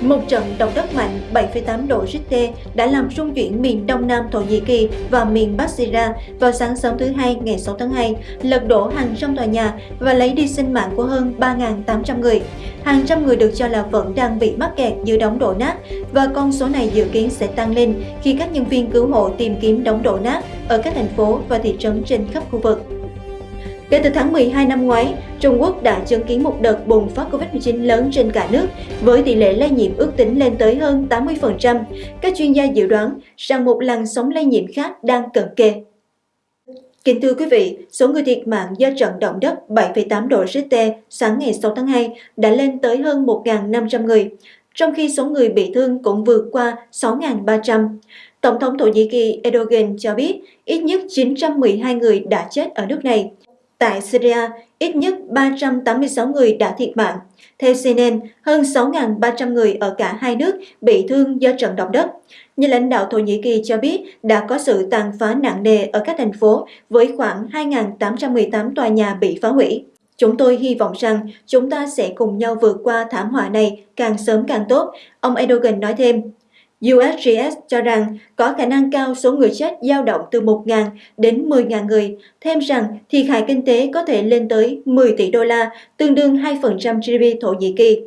Một trận động đất mạnh 7,8 độ Richter đã làm rung chuyển miền đông nam Thổ Nhĩ Kỳ và miền Bắc Syria vào sáng sớm thứ Hai ngày 6 tháng 2, lật đổ hàng trăm tòa nhà và lấy đi sinh mạng của hơn 3.800 người. Hàng trăm người được cho là vẫn đang bị mắc kẹt dưới đống đổ nát và con số này dự kiến sẽ tăng lên khi các nhân viên cứu hộ tìm kiếm đống đổ nát ở các thành phố và thị trấn trên khắp khu vực. Kể từ tháng 12 năm ngoái, Trung Quốc đã chứng kiến một đợt bùng phát Covid-19 lớn trên cả nước, với tỷ lệ lây nhiễm ước tính lên tới hơn 80%. Các chuyên gia dự đoán rằng một làn sóng lây nhiễm khác đang cận kề. Kính thưa quý vị, số người thiệt mạng do trận động đất 7,8 độ Richter sáng ngày 6 tháng 2 đã lên tới hơn 1.500 người, trong khi số người bị thương cũng vượt qua 6.300. Tổng thống Thổ Nhĩ Kỳ Erdogan cho biết ít nhất 912 người đã chết ở nước này. Tại Syria, ít nhất 386 người đã thiệt mạng. Theo CNN, hơn 6.300 người ở cả hai nước bị thương do trận động đất. Nhà lãnh đạo Thổ Nhĩ Kỳ cho biết đã có sự tàn phá nặng nề ở các thành phố với khoảng 2.818 tòa nhà bị phá hủy. Chúng tôi hy vọng rằng chúng ta sẽ cùng nhau vượt qua thảm họa này càng sớm càng tốt, ông Erdogan nói thêm. USGS cho rằng có khả năng cao số người chết dao động từ 1.000 đến 10.000 người, thêm rằng thiệt hại kinh tế có thể lên tới 10 tỷ đô la, tương đương 2% GDP Thổ Nhĩ Kỳ.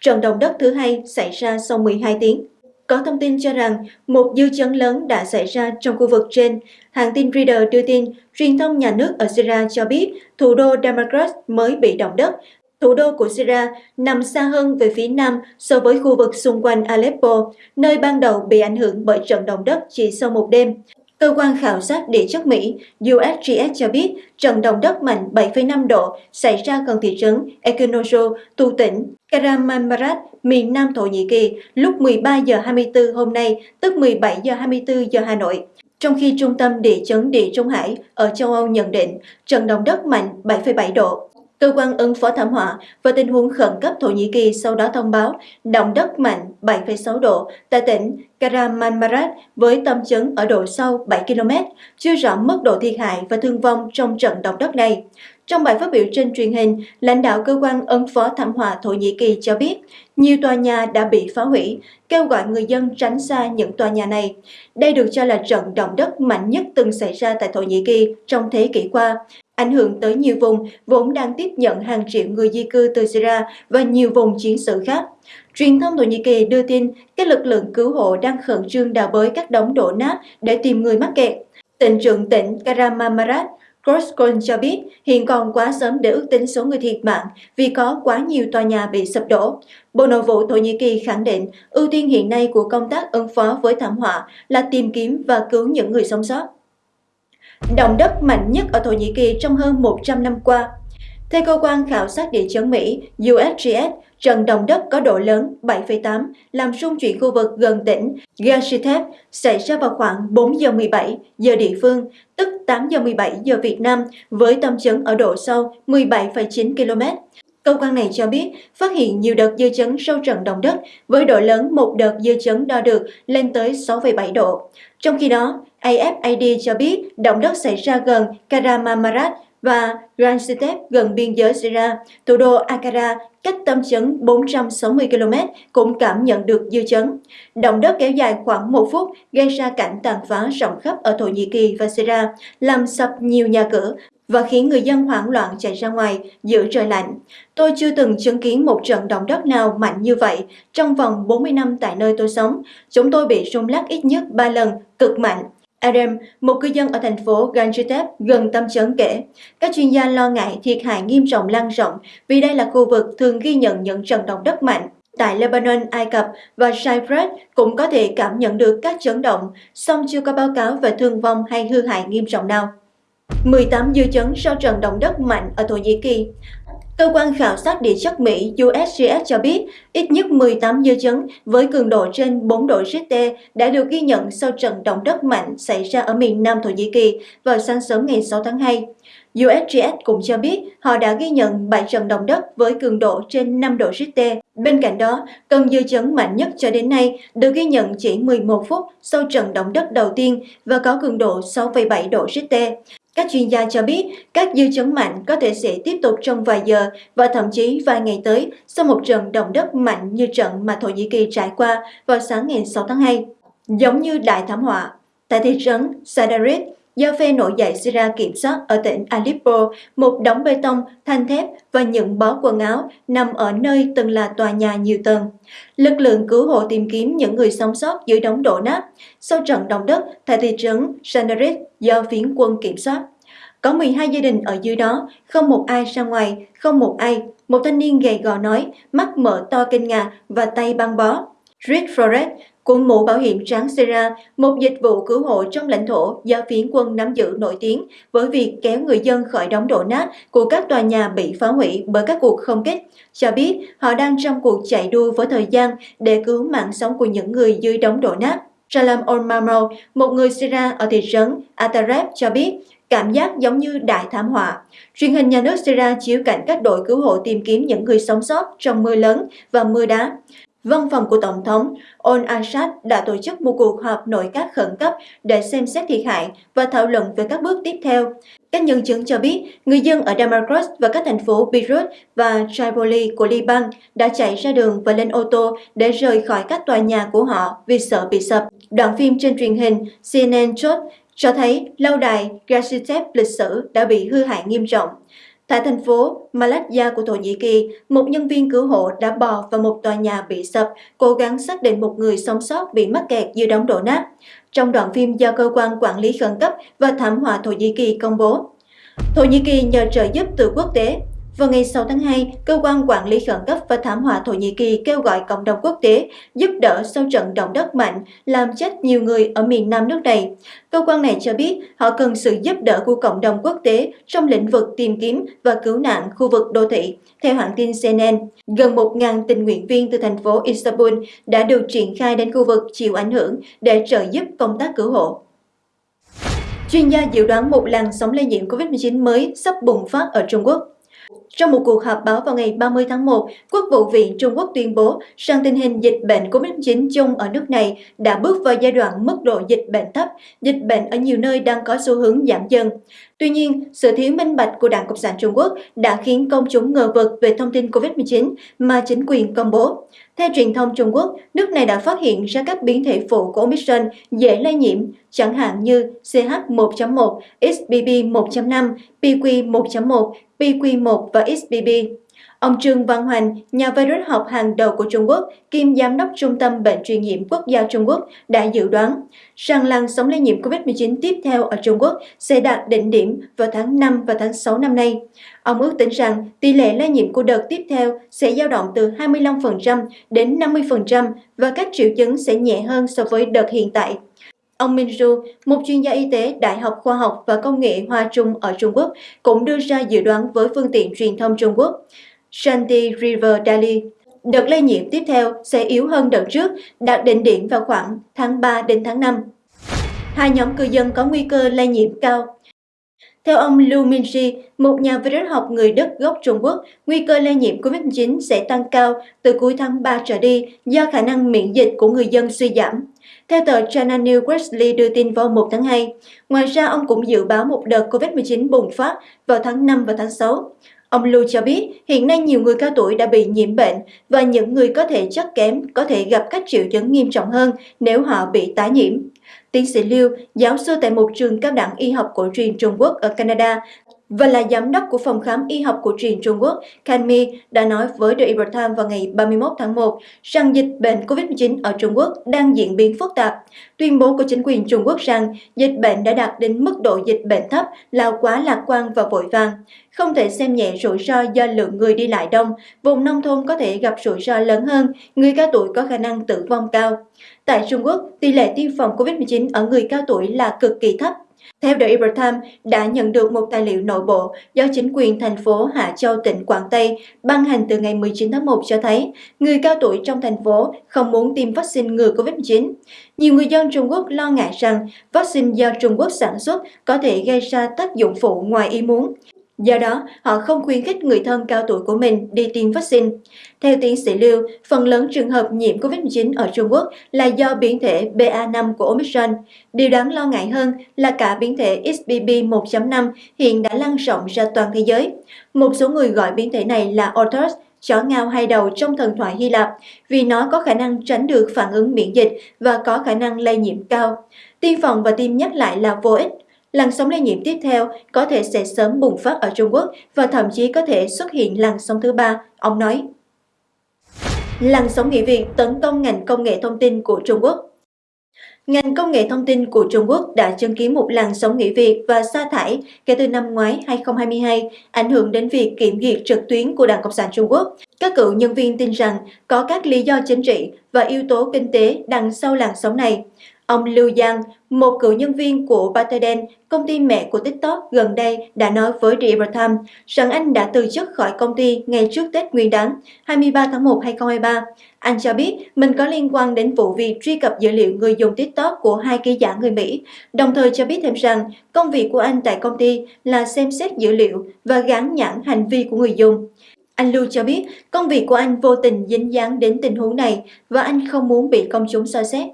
Trận động đất thứ hai xảy ra sau 12 tiếng. Có thông tin cho rằng một dư chấn lớn đã xảy ra trong khu vực trên. Hãng tin Reader đưa tin, truyền thông nhà nước ở Syria cho biết thủ đô Damascus mới bị động đất Thủ đô của Syria nằm xa hơn về phía nam so với khu vực xung quanh Aleppo, nơi ban đầu bị ảnh hưởng bởi trận động đất chỉ sau một đêm. Cơ quan khảo sát địa chất Mỹ USGS cho biết trận động đất mạnh 7,5 độ xảy ra gần thị trấn Ekinozo tu tỉnh Kahramanmaras, miền Nam Thổ Nhĩ Kỳ lúc 13 giờ 24 hôm nay, tức 17 giờ 24 giờ Hà Nội. Trong khi Trung tâm Địa chấn Địa Trung Hải ở châu Âu nhận định trận động đất mạnh 7,7 độ. Cơ quan ứng phó thảm họa và tình huống khẩn cấp Thổ Nhĩ Kỳ sau đó thông báo động đất mạnh 7,6 độ tại tỉnh Kahramanmaras với tâm chấn ở độ sâu 7 km, chưa rõ mức độ thiệt hại và thương vong trong trận động đất này. Trong bài phát biểu trên truyền hình, lãnh đạo cơ quan ứng phó thảm họa Thổ Nhĩ Kỳ cho biết nhiều tòa nhà đã bị phá hủy, kêu gọi người dân tránh xa những tòa nhà này. Đây được cho là trận động đất mạnh nhất từng xảy ra tại Thổ Nhĩ Kỳ trong thế kỷ qua, ảnh hưởng tới nhiều vùng, vốn đang tiếp nhận hàng triệu người di cư từ Syria và nhiều vùng chiến sự khác. Truyền thông Thổ Nhĩ Kỳ đưa tin, các lực lượng cứu hộ đang khẩn trương đào bới các đống đổ nát để tìm người mắc kẹt. Tỉnh trưởng tỉnh Karamamarat Groskon cho biết, hiện còn quá sớm để ước tính số người thiệt mạng vì có quá nhiều tòa nhà bị sập đổ. Bộ Nội vụ Thổ Nhĩ Kỳ khẳng định, ưu tiên hiện nay của công tác ứng phó với thảm họa là tìm kiếm và cứu những người sống sót động đất mạnh nhất ở Thổ Nhĩ Kỳ trong hơn 100 năm qua. Theo cơ quan khảo sát địa chấn Mỹ USGS, trận động đất có độ lớn 7,8 làm rung chuyển khu vực gần tỉnh Gaziantep xảy ra vào khoảng 4 giờ 17 giờ địa phương, tức 8 giờ 17 giờ Việt Nam, với tâm chấn ở độ sâu 17,9 km. Cơ quan này cho biết phát hiện nhiều đợt dư chấn sau trận động đất với độ lớn một đợt dư chấn đo được lên tới 6,7 độ. Trong khi đó, AFAD cho biết động đất xảy ra gần Karamamarat và Gaziantep gần biên giới Syria, thủ đô Ankara cách tâm chấn 460 km cũng cảm nhận được dư chấn. Động đất kéo dài khoảng một phút gây ra cảnh tàn phá rộng khắp ở Thổ Nhĩ Kỳ và Syria, làm sập nhiều nhà cửa và khiến người dân hoảng loạn chạy ra ngoài giữa trời lạnh. Tôi chưa từng chứng kiến một trận động đất nào mạnh như vậy trong vòng 40 năm tại nơi tôi sống. Chúng tôi bị rung lắc ít nhất 3 lần, cực mạnh. Adam, một cư dân ở thành phố Gaziantep gần tâm chấn kể, các chuyên gia lo ngại thiệt hại nghiêm trọng lan rộng vì đây là khu vực thường ghi nhận những trận động đất mạnh. Tại Lebanon, Ai Cập và Cyprus cũng có thể cảm nhận được các chấn động, song chưa có báo cáo về thương vong hay hư hại nghiêm trọng nào. 18 dư chấn sau trận động đất mạnh ở Thổ Nhĩ Kỳ. Cơ quan khảo sát địa chất Mỹ USGS cho biết ít nhất 18 dư chấn với cường độ trên 4 độ Richter đã được ghi nhận sau trận động đất mạnh xảy ra ở miền Nam Thổ Nhĩ Kỳ vào sáng sớm ngày 6 tháng 2. USGS cũng cho biết họ đã ghi nhận 7 trận động đất với cường độ trên 5 độ Richter. Bên cạnh đó, cơn dư chấn mạnh nhất cho đến nay được ghi nhận chỉ 11 phút sau trận động đất đầu tiên và có cường độ 6,7 độ Richter. Các chuyên gia cho biết các dư chấn mạnh có thể sẽ tiếp tục trong vài giờ và thậm chí vài ngày tới sau một trận động đất mạnh như trận mà Thổ Nhĩ Kỳ trải qua vào sáng ngày 6 tháng 2. Giống như đại thảm họa, tại thị trấn Sadarit, do phe nổi dậy Syria kiểm soát ở tỉnh Aleppo, một đống bê tông, thanh thép và những bó quần áo nằm ở nơi từng là tòa nhà nhiều tầng. Lực lượng cứu hộ tìm kiếm những người sống sót dưới đống đổ nát sau trận động đất tại thị trấn Sanarit do phiến quân kiểm soát. Có 12 gia đình ở dưới đó, không một ai ra ngoài, không một ai. Một thanh niên gầy gò nói, mắt mở to kinh ngạc và tay băng bó. Red Forest cùng mũ bảo hiểm trắng Sera, một dịch vụ cứu hộ trong lãnh thổ do phiến quân nắm giữ nổi tiếng với việc kéo người dân khỏi đống đổ nát của các tòa nhà bị phá hủy bởi các cuộc không kích, cho biết họ đang trong cuộc chạy đua với thời gian để cứu mạng sống của những người dưới đống đổ nát. Salam Olmamo, một người Syria ở thị trấn Atareb cho biết, cảm giác giống như đại thảm họa. Truyền hình nhà nước Syria chiếu cảnh các đội cứu hộ tìm kiếm những người sống sót trong mưa lớn và mưa đá. Văn phòng của Tổng thống Al Assad đã tổ chức một cuộc họp nội các khẩn cấp để xem xét thiệt hại và thảo luận về các bước tiếp theo. Các nhân chứng cho biết, người dân ở Damascus và các thành phố Beirut và Tripoli của Liban đã chạy ra đường và lên ô tô để rời khỏi các tòa nhà của họ vì sợ bị sập. Đoạn phim trên truyền hình CNN chốt cho thấy lâu đài Gaziantep lịch sử đã bị hư hại nghiêm trọng. Tại thành phố Malatya của Thổ Nhĩ Kỳ, một nhân viên cứu hộ đã bò vào một tòa nhà bị sập, cố gắng xác định một người sống sót bị mắc kẹt dưới đống đổ nát. Trong đoạn phim do Cơ quan Quản lý Khẩn cấp và Thảm họa Thổ Nhĩ Kỳ công bố, Thổ Nhĩ Kỳ nhờ trợ giúp từ quốc tế vào ngày 6 tháng 2, Cơ quan Quản lý Khẩn cấp và Thảm họa Thổ Nhĩ Kỳ kêu gọi cộng đồng quốc tế giúp đỡ sau trận động đất mạnh làm chết nhiều người ở miền nam nước này. Cơ quan này cho biết họ cần sự giúp đỡ của cộng đồng quốc tế trong lĩnh vực tìm kiếm và cứu nạn khu vực đô thị. Theo hãng tin CNN, gần 1.000 tình nguyện viên từ thành phố Istanbul đã được triển khai đến khu vực chịu ảnh hưởng để trợ giúp công tác cứu hộ. Chuyên gia dự đoán một làn sóng lây nhiễm COVID-19 mới sắp bùng phát ở Trung Quốc. Trong một cuộc họp báo vào ngày 30 tháng 1, Quốc vụ viện Trung Quốc tuyên bố rằng tình hình dịch bệnh COVID-19 chung ở nước này đã bước vào giai đoạn mức độ dịch bệnh thấp, dịch bệnh ở nhiều nơi đang có xu hướng giảm dần. Tuy nhiên, sự thiếu minh bạch của Đảng Cộng sản Trung Quốc đã khiến công chúng ngờ vực về thông tin COVID-19 mà chính quyền công bố. Theo truyền thông Trung Quốc, nước này đã phát hiện ra các biến thể phụ của Omicron dễ lây nhiễm, chẳng hạn như CH1.1, XBB 1.5, PQ 1.1, PQ1 và XBB. Ông Trương Văn Hoành, nhà virus học hàng đầu của Trung Quốc, kiêm giám đốc Trung tâm Bệnh truyền nhiễm quốc gia Trung Quốc, đã dự đoán rằng làn sóng lây nhiễm COVID-19 tiếp theo ở Trung Quốc sẽ đạt đỉnh điểm vào tháng 5 và tháng 6 năm nay. Ông ước tính rằng tỷ lệ lây nhiễm của đợt tiếp theo sẽ dao động từ 25% đến 50% và các triệu chứng sẽ nhẹ hơn so với đợt hiện tại. Ông Min Ru, một chuyên gia y tế Đại học Khoa học và Công nghệ Hoa Trung ở Trung Quốc, cũng đưa ra dự đoán với phương tiện truyền thông Trung Quốc. Shanti River Daily. đợt lây nhiễm tiếp theo sẽ yếu hơn đợt trước, đạt đỉnh điểm vào khoảng tháng 3 đến tháng 5. Hai nhóm cư dân có nguy cơ lây nhiễm cao theo ông Lu Minji, một nhà virus học người Đức gốc Trung Quốc, nguy cơ lây nhiễm COVID-19 sẽ tăng cao từ cuối tháng 3 trở đi do khả năng miễn dịch của người dân suy giảm. Theo tờ China News Wesley đưa tin vào 1 tháng 2, ngoài ra ông cũng dự báo một đợt COVID-19 bùng phát vào tháng 5 và tháng 6. Ông Lu cho biết hiện nay nhiều người cao tuổi đã bị nhiễm bệnh và những người có thể chất kém có thể gặp các triệu chứng nghiêm trọng hơn nếu họ bị tái nhiễm. Tiến sĩ Liu, giáo sư tại một trường cao đẳng y học cổ truyền Trung Quốc ở Canada và là giám đốc của phòng khám y học cổ truyền Trung Quốc, Can Mi đã nói với The Epoch Times vào ngày 31 tháng 1 rằng dịch bệnh COVID-19 ở Trung Quốc đang diễn biến phức tạp. Tuyên bố của chính quyền Trung Quốc rằng dịch bệnh đã đạt đến mức độ dịch bệnh thấp là quá lạc quan và vội vàng. Không thể xem nhẹ rủi ro do lượng người đi lại đông, vùng nông thôn có thể gặp rủi ro lớn hơn, người cao tuổi có khả năng tử vong cao. Tại Trung Quốc, tỷ lệ tiêm phòng COVID-19 ở người cao tuổi là cực kỳ thấp, theo The Epoch đã nhận được một tài liệu nội bộ do chính quyền thành phố Hạ Châu, tỉnh Quảng Tây ban hành từ ngày 19 tháng 1 cho thấy người cao tuổi trong thành phố không muốn tiêm vaccine ngừa COVID-19. Nhiều người dân Trung Quốc lo ngại rằng vaccine do Trung Quốc sản xuất có thể gây ra tác dụng phụ ngoài ý muốn. Do đó, họ không khuyến khích người thân cao tuổi của mình đi tiêm vaccine. Theo tiến sĩ Lưu, phần lớn trường hợp nhiễm COVID-19 ở Trung Quốc là do biến thể BA5 của Omicron. Điều đáng lo ngại hơn là cả biến thể XBB 1.5 hiện đã lan rộng ra toàn thế giới. Một số người gọi biến thể này là Orthos, chó ngao hai đầu trong thần thoại Hy Lạp vì nó có khả năng tránh được phản ứng miễn dịch và có khả năng lây nhiễm cao. Tiêm phòng và tiêm nhắc lại là vô ích. Làn sóng lây nhiễm tiếp theo có thể sẽ sớm bùng phát ở Trung Quốc và thậm chí có thể xuất hiện làn sóng thứ ba, ông nói. Làn sóng nghỉ việc tấn công ngành công nghệ thông tin của Trung Quốc Ngành công nghệ thông tin của Trung Quốc đã chứng kiến một làn sóng nghỉ việc và sa thải kể từ năm ngoái 2022, ảnh hưởng đến việc kiểm duyệt trực tuyến của Đảng Cộng sản Trung Quốc. Các cựu nhân viên tin rằng có các lý do chính trị và yếu tố kinh tế đằng sau làn sóng này. Ông Lưu Giang, một cựu nhân viên của Batterden, công ty mẹ của TikTok gần đây đã nói với The Epoch Times rằng anh đã từ chức khỏi công ty ngay trước Tết Nguyên đán 23 tháng 1 2023. Anh cho biết mình có liên quan đến vụ việc truy cập dữ liệu người dùng TikTok của hai ký giả người Mỹ, đồng thời cho biết thêm rằng công việc của anh tại công ty là xem xét dữ liệu và gắn nhãn hành vi của người dùng. Anh Lưu cho biết công việc của anh vô tình dính dáng đến tình huống này và anh không muốn bị công chúng soi xét.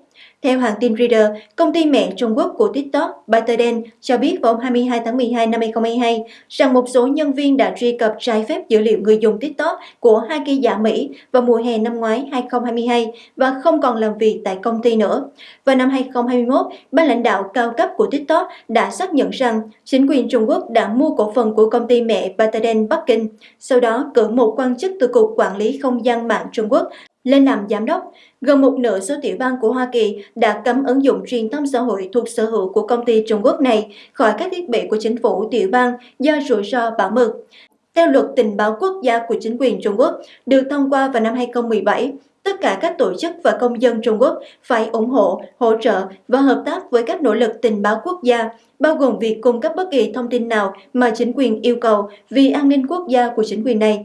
Theo hãng tin Reader, công ty mẹ Trung Quốc của TikTok, ByteDance, cho biết vào 22 tháng 12 năm 2022 rằng một số nhân viên đã truy cập trái phép dữ liệu người dùng TikTok của hai kỳ giả Mỹ vào mùa hè năm ngoái 2022 và không còn làm việc tại công ty nữa. Vào năm 2021, ban lãnh đạo cao cấp của TikTok đã xác nhận rằng chính quyền Trung Quốc đã mua cổ phần của công ty mẹ ByteDance Bắc Kinh, sau đó cử một quan chức từ Cục Quản lý Không gian mạng Trung Quốc lên làm giám đốc, gần một nửa số tiểu bang của Hoa Kỳ đã cấm ứng dụng truyền thông xã hội thuộc sở hữu của công ty Trung Quốc này khỏi các thiết bị của chính phủ tiểu bang do rủi ro bảo mật. Theo luật tình báo quốc gia của chính quyền Trung Quốc, được thông qua vào năm 2017, tất cả các tổ chức và công dân Trung Quốc phải ủng hộ, hỗ trợ và hợp tác với các nỗ lực tình báo quốc gia, bao gồm việc cung cấp bất kỳ thông tin nào mà chính quyền yêu cầu vì an ninh quốc gia của chính quyền này.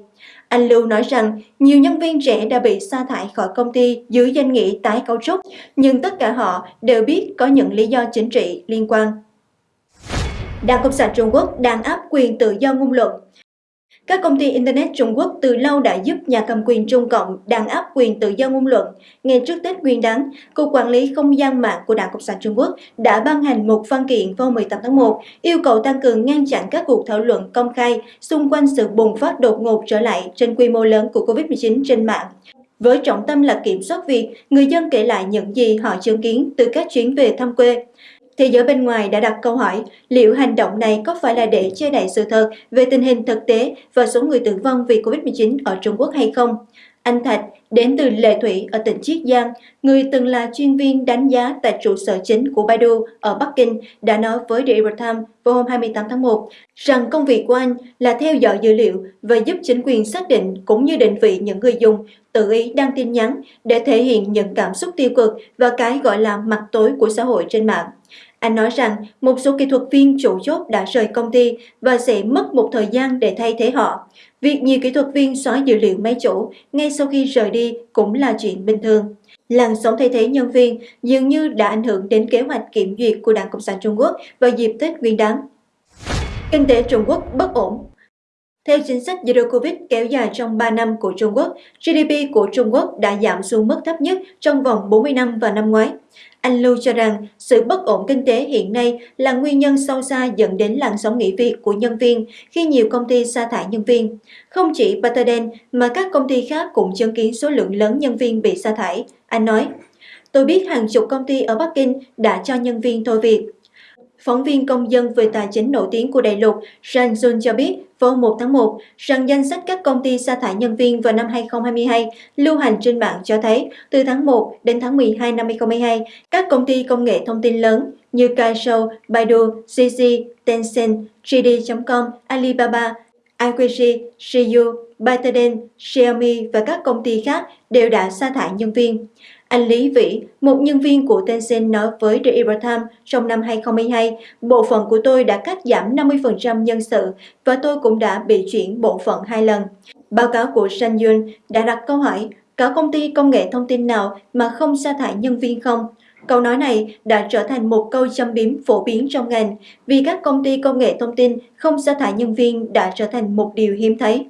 Anh Lưu nói rằng nhiều nhân viên trẻ đã bị sa thải khỏi công ty dưới danh nghĩa tái cấu trúc, nhưng tất cả họ đều biết có những lý do chính trị liên quan. Đảng Cộng sản Trung Quốc đang áp quyền tự do ngôn luận các công ty Internet Trung Quốc từ lâu đã giúp nhà cầm quyền Trung Cộng đàn áp quyền tự do ngôn luận. Ngay trước Tết Nguyên đán, Cục Quản lý Không gian mạng của Đảng Cộng sản Trung Quốc đã ban hành một văn kiện vào 18 tháng 1 yêu cầu tăng cường ngăn chặn các cuộc thảo luận công khai xung quanh sự bùng phát đột ngột trở lại trên quy mô lớn của COVID-19 trên mạng với trọng tâm là kiểm soát việc người dân kể lại những gì họ chứng kiến từ các chuyến về thăm quê. Thế giới bên ngoài đã đặt câu hỏi liệu hành động này có phải là để che đậy sự thật về tình hình thực tế và số người tử vong vì Covid-19 ở Trung Quốc hay không? Anh Thạch đến từ Lệ Thủy ở tỉnh Chiết Giang, người từng là chuyên viên đánh giá tại trụ sở chính của Baidu ở Bắc Kinh, đã nói với The Epoch Times vào hôm 28 tháng 1 rằng công việc của anh là theo dõi dữ liệu và giúp chính quyền xác định cũng như định vị những người dùng tự ý đăng tin nhắn để thể hiện những cảm xúc tiêu cực và cái gọi là mặt tối của xã hội trên mạng. Anh nói rằng một số kỹ thuật viên chủ chốt đã rời công ty và sẽ mất một thời gian để thay thế họ. Việc nhiều kỹ thuật viên xóa dữ liệu máy chủ ngay sau khi rời đi cũng là chuyện bình thường. Làn sóng thay thế nhân viên dường như đã ảnh hưởng đến kế hoạch kiểm duyệt của Đảng Cộng sản Trung Quốc vào dịp Tết Nguyên đán. Kinh tế Trung Quốc bất ổn theo chính sách Zero Covid kéo dài trong 3 năm của Trung Quốc, GDP của Trung Quốc đã giảm xuống mức thấp nhất trong vòng 40 năm vào năm ngoái. Anh Lưu cho rằng sự bất ổn kinh tế hiện nay là nguyên nhân sâu xa dẫn đến làn sóng nghỉ việc của nhân viên khi nhiều công ty sa thải nhân viên. Không chỉ Paterden mà các công ty khác cũng chứng kiến số lượng lớn nhân viên bị sa thải. Anh nói, tôi biết hàng chục công ty ở Bắc Kinh đã cho nhân viên thôi việc. Phóng viên công dân về tài chính nổi tiếng của đại lục Zhang Jun cho biết vào 1 tháng 1 rằng danh sách các công ty sa thải nhân viên vào năm 2022 lưu hành trên mạng cho thấy từ tháng 1 đến tháng 12 năm 2022, các công ty công nghệ thông tin lớn như Kaisho, Baidu, CC, Tencent, JD.com, Alibaba, IQG, Shiyu, ByteDance, Xiaomi và các công ty khác đều đã sa thải nhân viên. Anh Lý Vĩ, một nhân viên của Tencent nói với The Epoch Times trong năm 2022, bộ phận của tôi đã cắt giảm 50% nhân sự và tôi cũng đã bị chuyển bộ phận hai lần. Báo cáo của San Yun đã đặt câu hỏi, có công ty công nghệ thông tin nào mà không sa thải nhân viên không? Câu nói này đã trở thành một câu châm biếm phổ biến trong ngành vì các công ty công nghệ thông tin không sa thải nhân viên đã trở thành một điều hiếm thấy.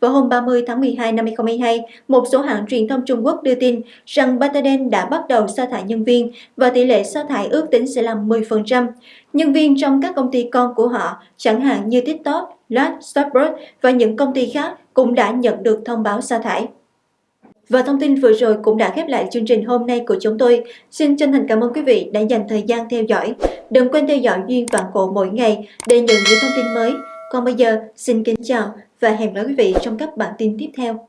Vào hôm 30 tháng 12 năm 2022, một số hãng truyền thông Trung Quốc đưa tin rằng Bataden đã bắt đầu sa thải nhân viên và tỷ lệ sa thải ước tính sẽ là 10%. Nhân viên trong các công ty con của họ, chẳng hạn như TikTok, Lat, Starbucks và những công ty khác cũng đã nhận được thông báo sa thải. Và thông tin vừa rồi cũng đã khép lại chương trình hôm nay của chúng tôi. Xin chân thành cảm ơn quý vị đã dành thời gian theo dõi. Đừng quên theo dõi Duyên Vạn Cổ mỗi ngày để nhận những thông tin mới. Còn bây giờ, xin kính chào và hẹn gặp lại quý vị trong các bản tin tiếp theo.